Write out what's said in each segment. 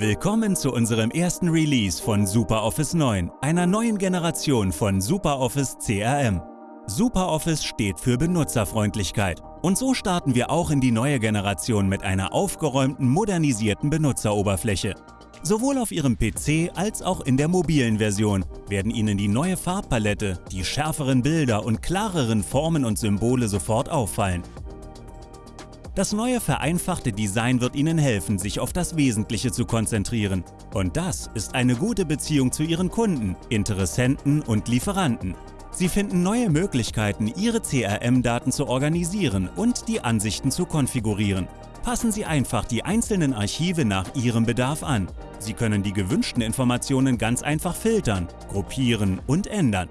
Willkommen zu unserem ersten Release von SuperOffice 9, einer neuen Generation von SuperOffice CRM. SuperOffice steht für Benutzerfreundlichkeit. Und so starten wir auch in die neue Generation mit einer aufgeräumten, modernisierten Benutzeroberfläche. Sowohl auf Ihrem PC als auch in der mobilen Version werden Ihnen die neue Farbpalette, die schärferen Bilder und klareren Formen und Symbole sofort auffallen. Das neue vereinfachte Design wird Ihnen helfen, sich auf das Wesentliche zu konzentrieren. Und das ist eine gute Beziehung zu Ihren Kunden, Interessenten und Lieferanten. Sie finden neue Möglichkeiten, Ihre CRM-Daten zu organisieren und die Ansichten zu konfigurieren. Passen Sie einfach die einzelnen Archive nach Ihrem Bedarf an. Sie können die gewünschten Informationen ganz einfach filtern, gruppieren und ändern.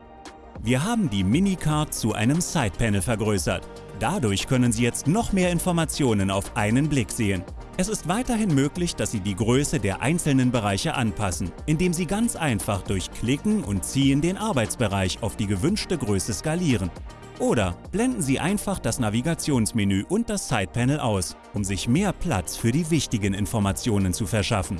Wir haben die Minicard zu einem Sidepanel vergrößert. Dadurch können Sie jetzt noch mehr Informationen auf einen Blick sehen. Es ist weiterhin möglich, dass Sie die Größe der einzelnen Bereiche anpassen, indem Sie ganz einfach durch Klicken und Ziehen den Arbeitsbereich auf die gewünschte Größe skalieren. Oder blenden Sie einfach das Navigationsmenü und das Sidepanel aus, um sich mehr Platz für die wichtigen Informationen zu verschaffen.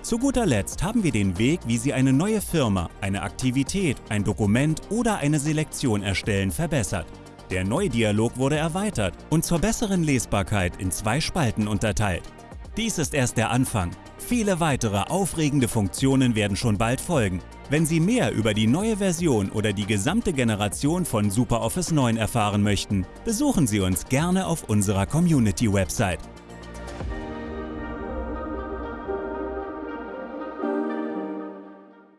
Zu guter Letzt haben wir den Weg, wie Sie eine neue Firma, eine Aktivität, ein Dokument oder eine Selektion erstellen, verbessert. Der neue Dialog wurde erweitert und zur besseren Lesbarkeit in zwei Spalten unterteilt. Dies ist erst der Anfang. Viele weitere aufregende Funktionen werden schon bald folgen. Wenn Sie mehr über die neue Version oder die gesamte Generation von SuperOffice 9 erfahren möchten, besuchen Sie uns gerne auf unserer Community-Website.